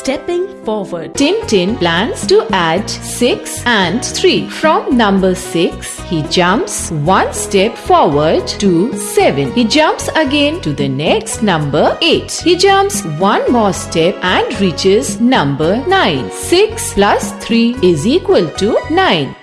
Stepping forward. Tintin plans to add 6 and 3. From number 6, he jumps one step forward to 7. He jumps again to the next number 8. He jumps one more step and reaches number 9. 6 plus 3 is equal to 9.